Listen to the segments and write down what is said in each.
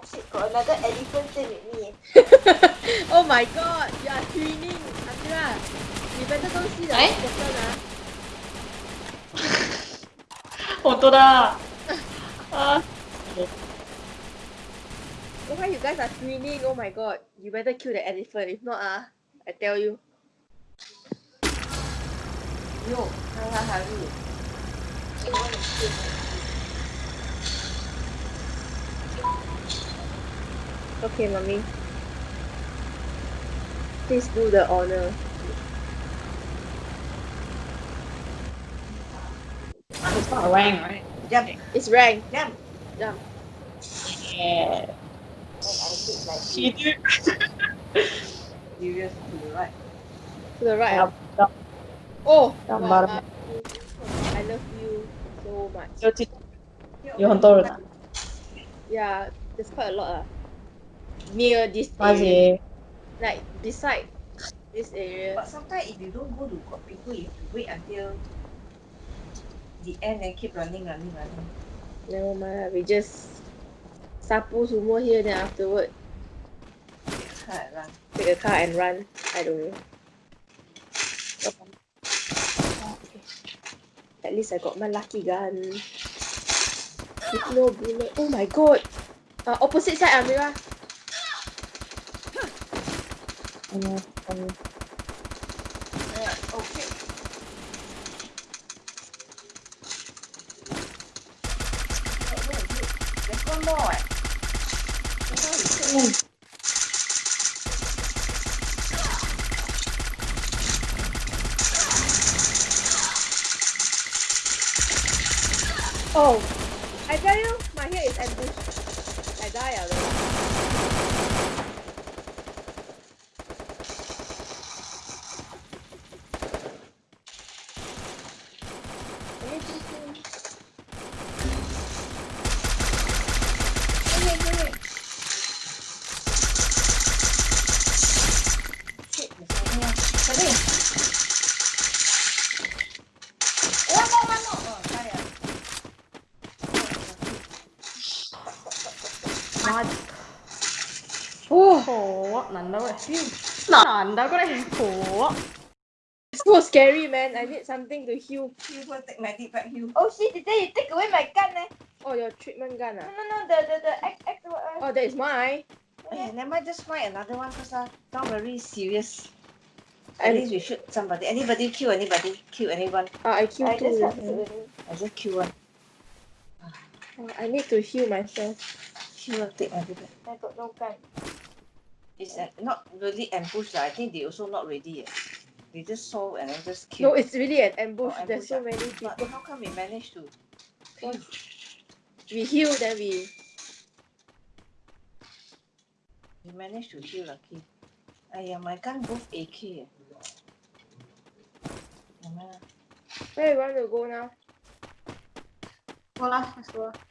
Oh shit, got another elephant same with me. oh my god, you are twinning, Amira. You better don't see the Eh? person, ah. 本当だ。あ Oh, why you guys are twinning? Oh my god, you better kill the elephant. If not, ah, I tell you. Yo, haha, hurry. Okay, mommy. Please do the honor. it's not rank, right? Jump, It's rank. jump. Jump. Yeah. And I did like She did. serious to the right. To the right. Yup, ah. Oh, Down wow, bottom. mommy. I love you so much. 有几有很多人啊， Yeah, there's quite a lot. Ah. Near this 而 area. 且 Like beside this area. But sometimes if you don't go to people, you have to wait until the end and keep running, running, running. Never mind lah, we just sapu semua here then afterward run. take a car and run. I don't know. At least I got my lucky gun. With no bullet. Oh my god! Uh, opposite side, Amira. Okay. Oh! I tell you, my hair is ambush. I die already. Shit, there's one more. Come in. One more, one more. Oh, die ah god. Oh, 난다 그래. 난다 그래. 고. It's so scary, man. I need something to heal. You go take my deep back heal. Oh shit, did they take away my gun? Eh? Oh, your treatment gun? Ah? No, no, no, the, the, the X, X, uh, Oh, that is mine. Yeah. Okay, never mind, just find another one first. Ah. Uh. Not very serious. At least we shoot somebody. Anybody kill anybody. Kill anyone. Ah, I kill I two. Just I just kill one. Ah, I need to heal myself. Kill one, take my deep back. I got no gun. It's uh, not really ambush. lah. I think they also not ready yet. They just saw and then just No, kill. it's really an ambush. Oh, There's ambush so many But people. how come we managed to? We heal, then we. We managed to heal lucky. Aya, my gun both AK. Never mind lah. Where you want to go now? Go lah, let's go. Go.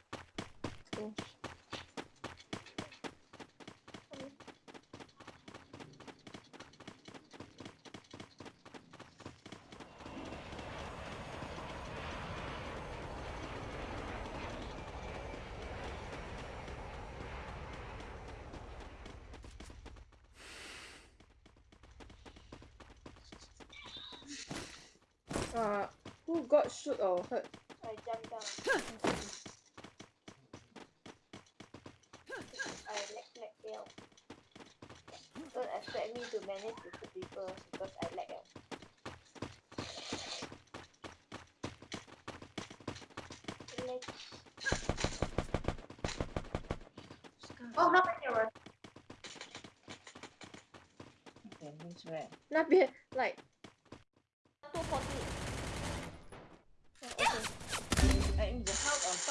Uh, who got shoot or hurt? I jumped down. I lag, lag, yell. Don't expect me to manage to shoot people because I lag. eh. Lag. Oh, how many were? Okay, means where? 那边 like 240. Uh,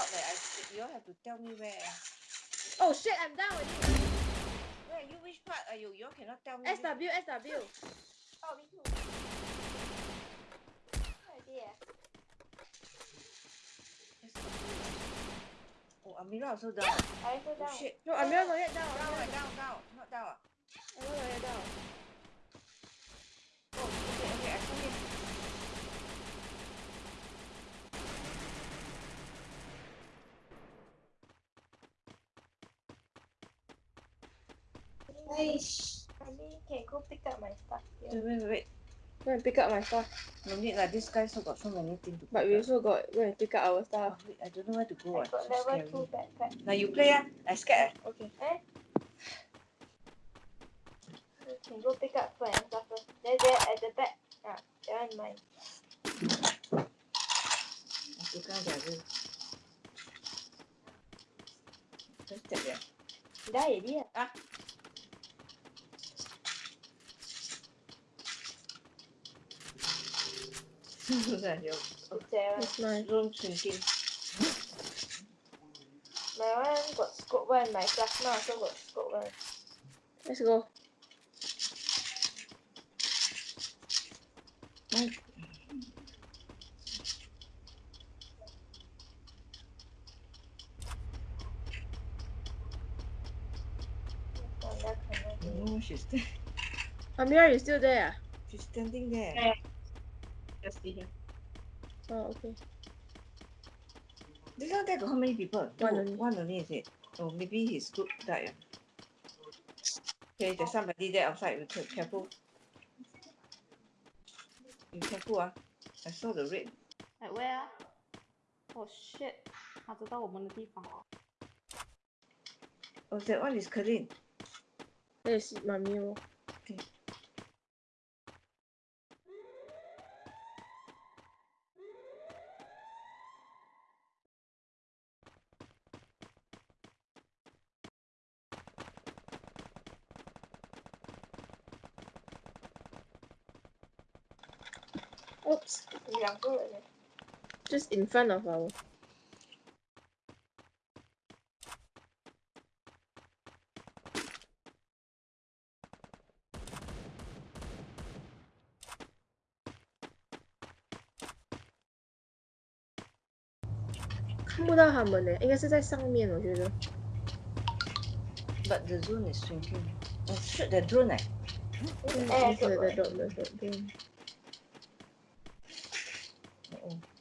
the house on top. I, you all have to tell me where. oh shit I'm down already. Where you which part are you? You all cannot tell me. which- SW SW. Oh, me too. What idea? Oh, Amira also down. I also Oh shit. No Amira not yet down. Down, Amira down, down. Not down. Amira not yet down. Oh, okay, okay. I saw him. Mommy can go pick up my stuff here. Wait, wait, wait. Go and pick up my stuff. No need lah. This guy still got so many things to But pick we up. also got go and pick up our Oh, stuff. wait, I don't know where to go. I ah. got level scary. two backpack. Now you play ah. I scared. ah. Okay. You can go pick up food and stuff first. There, there at the back. Ah, that one mine. I tukar jaga. Just check ya. Dah already lah. Susah your It's there one. Nice. room shrinking. My one got scope one. My plasma also got scope one. Let's go. Oh. No, she's st- Amira, you still there? she's standing there. Yeah Just see here. ah? Oh, okay. This one there got how many people? One Two. only. One only is it? Oh, maybe his group died. ah. Okay, there's somebody there outside. Be care- careful. Be careful ah. I saw the red. At where 啊？Oh shit！他知道我们的地方。 Oh, that one is Karin. That is mommy. oh. Oops. 两个人。Just in front of our. “看不到他们呢，应该是在上面，我觉得。But the drone is shrinking. Oh, shoot the drone eh. 哎，对对这对对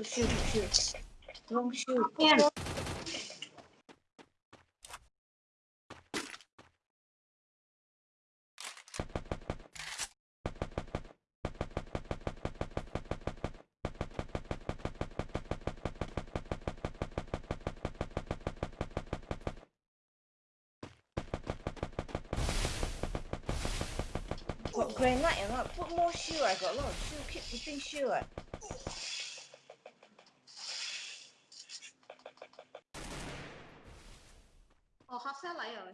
Good shield, good shield. Long shield. Got granite or not? Put more shield. I got a lot of shield. Keep putting shield. Ồ, oh, học sẽ lại rồi.